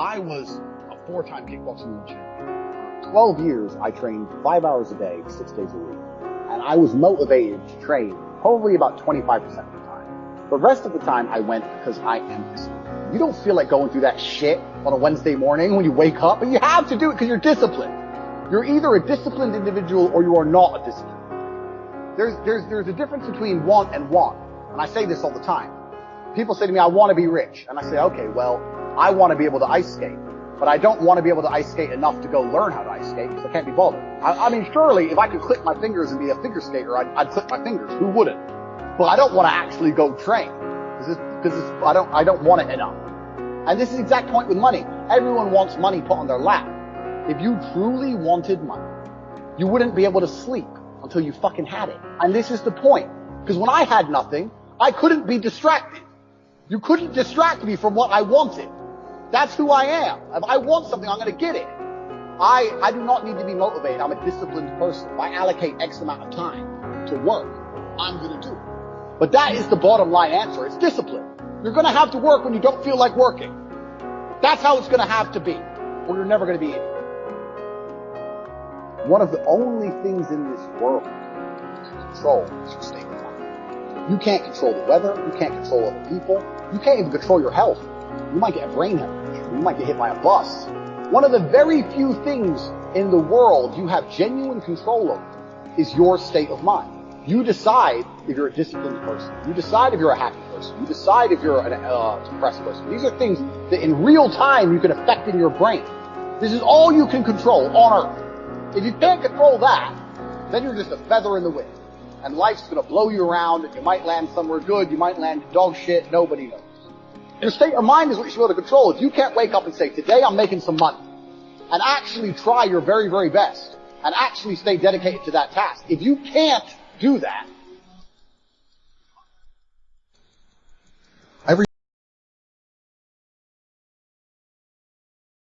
I was a four-time kickboxing world champion. 12 years, I trained five hours a day, six days a week. And I was motivated to train probably about 25% of the time. The rest of the time, I went because I am disciplined. You don't feel like going through that shit on a Wednesday morning when you wake up, but you have to do it because you're disciplined. You're either a disciplined individual or you are not a disciplined. There's, there's, there's a difference between want and want. And I say this all the time. People say to me, I want to be rich. And I say, okay, well, I want to be able to ice skate. But I don't want to be able to ice skate enough to go learn how to ice skate because I can't be bothered. I, I, mean, surely if I could click my fingers and be a figure skater, I'd, I'd click my fingers. Who wouldn't? But I don't want to actually go train because I don't, I don't want it enough. And this is the exact point with money. Everyone wants money put on their lap. If you truly wanted money, you wouldn't be able to sleep until you fucking had it. And this is the point. Because when I had nothing, I couldn't be distracted. You couldn't distract me from what I wanted. That's who I am. If I want something, I'm going to get it. I, I do not need to be motivated. I'm a disciplined person. If I allocate X amount of time to work, I'm going to do it. But that is the bottom line answer. It's discipline. You're going to have to work when you don't feel like working. That's how it's going to have to be, or you're never going to be in One of the only things in this world you can control is your state of mind. You can't control the weather. You can't control other people. You can't even control your health. You might get a brain hemorrhage. You might get hit by a bus. One of the very few things in the world you have genuine control over is your state of mind. You decide if you're a disciplined person. You decide if you're a happy person. You decide if you're an uh, depressed person. These are things that in real time you can affect in your brain. This is all you can control on earth. If you can't control that, then you're just a feather in the wind. And life's gonna blow you around and you might land somewhere good, you might land dog shit, nobody knows. Your state of mind is what you should be able to control. If you can't wake up and say, today I'm making some money, and actually try your very, very best, and actually stay dedicated to that task. If you can't do that,